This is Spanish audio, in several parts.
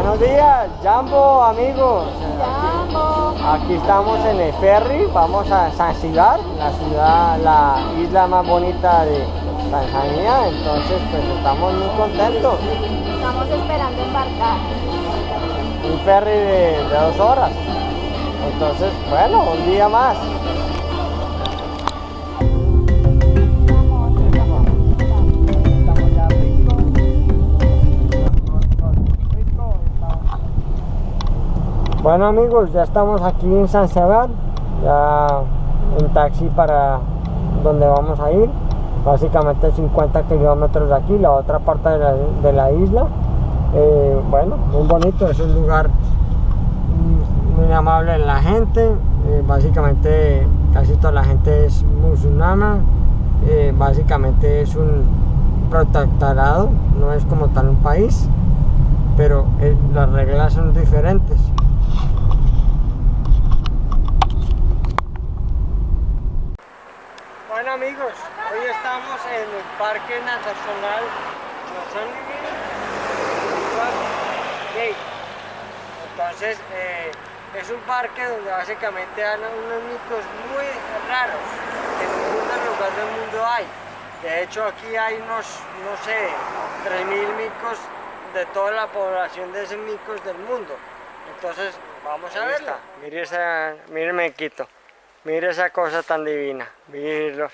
Buenos días, Jambo, amigos. Jambo. Aquí estamos en el ferry, vamos a Zanzibar, la ciudad, la isla más bonita de Tanzania. Entonces, pues estamos muy contentos. Estamos esperando embarcar. Un ferry de, de dos horas. Entonces, bueno, un día más. Bueno amigos, ya estamos aquí en San Sebastián, ya en taxi para donde vamos a ir, básicamente 50 kilómetros de aquí, la otra parte de la, de la isla. Eh, bueno, muy bonito, es un lugar muy amable en la gente, eh, básicamente casi toda la gente es musulmana, eh, básicamente es un protectorado, no es como tal un país, pero eh, las reglas son diferentes. Bueno amigos, hoy estamos en el Parque Nacional Gate. Entonces, eh, es un parque donde básicamente hay unos micos muy raros que en ningún lugar del mundo hay. De hecho, aquí hay unos, no sé, 3.000 micos de toda la población de esos micos del mundo. Entonces, vamos a verla. Mire esa, mire Mequito. Mire esa cosa tan divina. Mírenlos.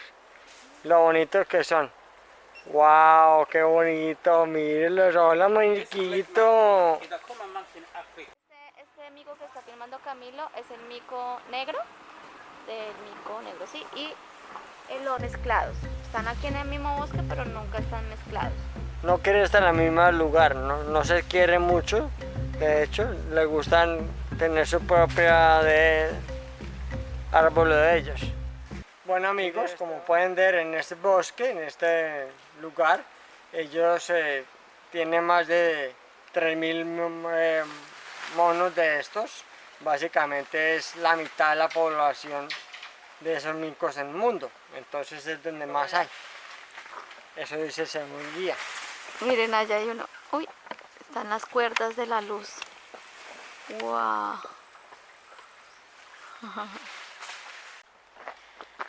Lo bonitos que son. ¡Wow! ¡Qué bonito! Mírenlos. ¡Hola, Maniquito! Este, este mico que está filmando Camilo es el mico negro. Del mico negro, sí. Y los mezclados. Están aquí en el mismo bosque, pero nunca están mezclados. No quiere estar en el mismo lugar. No, no se quiere mucho. De hecho, le gustan tener su propia de árbol de ellos. Bueno amigos, como pueden ver en este bosque, en este lugar, ellos eh, tienen más de 3.000 eh, monos de estos. Básicamente es la mitad de la población de esos micos en el mundo. Entonces es donde más hay. Eso dice según guía. Miren, allá hay uno. Uy, están las cuerdas de la luz. Wow.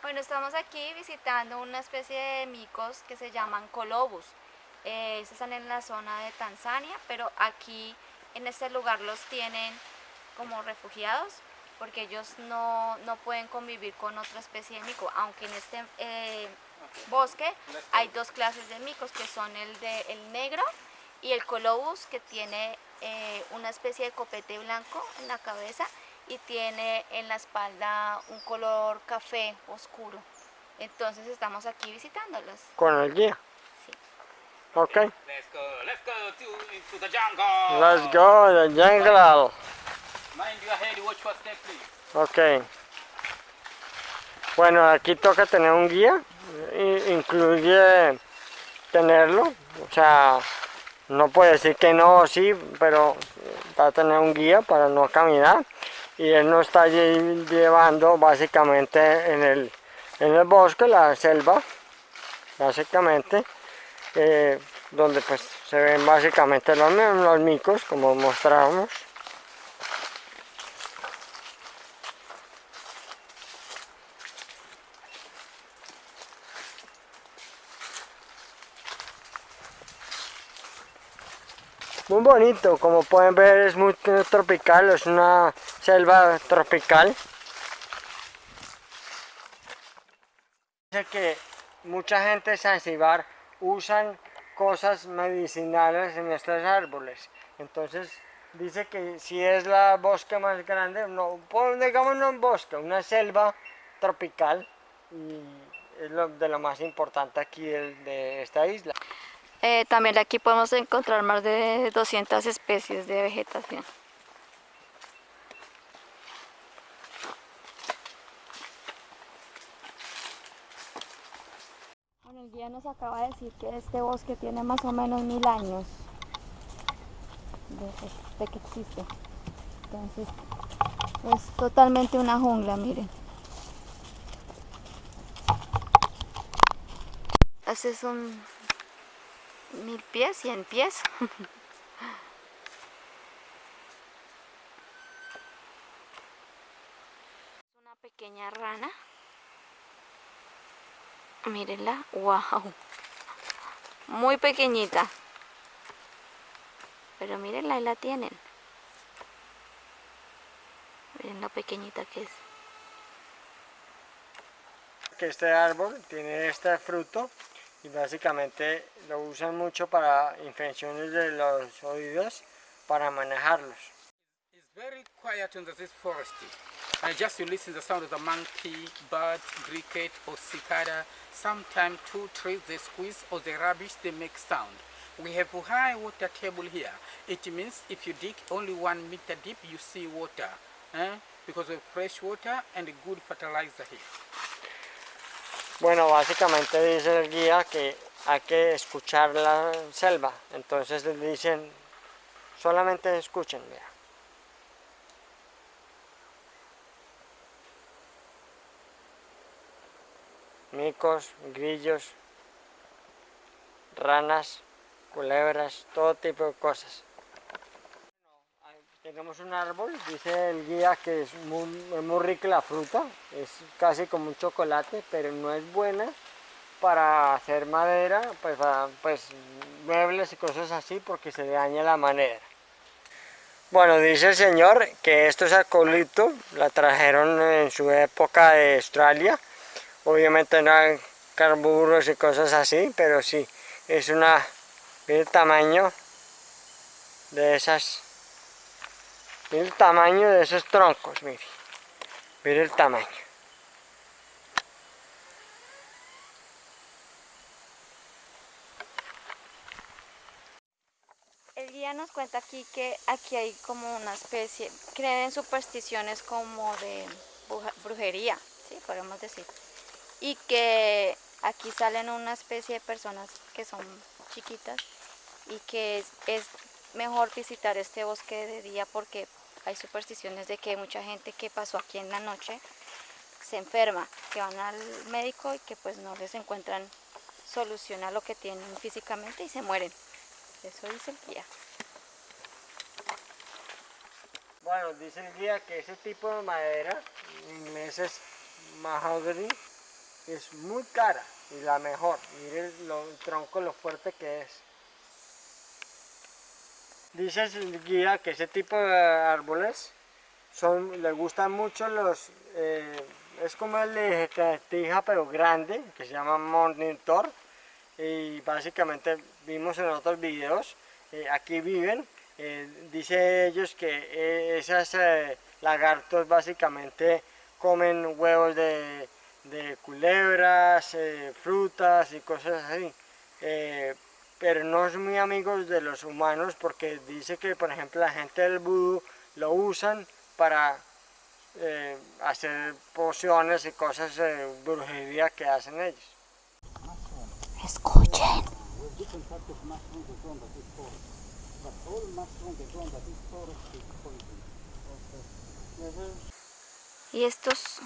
Bueno, estamos aquí visitando una especie de micos que se llaman colobus. Eh, están en la zona de Tanzania, pero aquí en este lugar los tienen como refugiados porque ellos no, no pueden convivir con otra especie de mico, aunque en este eh, bosque hay dos clases de micos que son el de el negro y el colobus que tiene eh, una especie de copete blanco en la cabeza y tiene en la espalda un color café oscuro. Entonces estamos aquí visitándolos. Con el guía. Sí. Ok. Let's go, let's go to, into the jungle. Let's go, the jungle. Mind your head, watch your step, please. Ok. Bueno, aquí toca tener un guía. Incluye tenerlo. O sea, no puede decir que no, sí, pero va a tener un guía para no caminar. Y él nos está lle- llevando básicamente en el, en el bosque, la selva, básicamente, eh, donde pues se ven básicamente los, los micos, como mostrábamos. Muy bonito, como pueden ver es muy tropical, es una selva tropical. Dice que mucha gente de Zanzibar usan cosas medicinales en estos árboles. Entonces dice que si es la bosque más grande, no, digamos no un bosque, una selva tropical y es de lo más importante aquí de esta isla. Eh, también aquí podemos encontrar más de 200 especies de vegetación. nos acaba de decir que este bosque tiene más o menos mil años de, de que existe. Entonces, es totalmente una jungla, miren. Este es un mil pies, cien pies. una pequeña rana. Mírenla, wow. Muy pequeñita. Pero mírenla, ahí la tienen. Miren lo pequeñita que es. Que este árbol tiene este fruto y básicamente lo usan mucho para infecciones de los oídos para manejarlos. Very quiet in this forest. And just you listen to the sound of the monkey, bird, cricket or cicada. Sometimes two trees they squeeze or the rubbish they make sound. We have a high water table here. It means if you dig only one meter deep you see water. Eh? Because of fresh water and a good fertilizer here. Bueno, básicamente dice el guía que hay que escuchar la selva. Entonces les dicen, solamente escuchen, vea. Micos, grillos, ranas, culebras, todo tipo de cosas. Tenemos un árbol, dice el guía que es muy, muy rica la fruta, es casi como un chocolate, pero no es buena para hacer madera, pues, pues muebles y cosas así, porque se daña la madera. Bueno, dice el señor que esto es eucalipto, la trajeron en su época de Australia, obviamente no hay carburos y cosas así, pero sí, es una, el tamaño de esas el tamaño de esos troncos, mire. Mire el tamaño. El guía nos cuenta aquí que aquí hay como una especie, creen en supersticiones como de brujería, ¿sí? podemos decir. Y que aquí salen una especie de personas que son chiquitas y que es, mejor visitar este bosque de día porque hay supersticiones de que mucha gente que pasó aquí en la noche se enferma, que van al médico y que pues no les encuentran solución a lo que tienen físicamente y se mueren. Eso dice el guía. Bueno, dice el guía que ese tipo de madera, en inglés es mahogany, es muy cara y la mejor. Mire el tronco, lo fuerte que es. Dice el guía que ese tipo de árboles son, le gustan mucho los, eh, es como el de tija pero grande, que se llama monitor, y básicamente vimos en otros videos, eh, aquí viven, eh, dice ellos que esos lagartos básicamente comen huevos de, de culebras, frutas y cosas así pero no son muy amigos de los humanos porque dice que, por ejemplo, la gente del vudú lo usan para eh, hacer pociones y cosas de brujería que hacen ellos. Escuchen. Y estos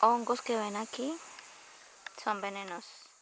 hongos que ven aquí son venenosos.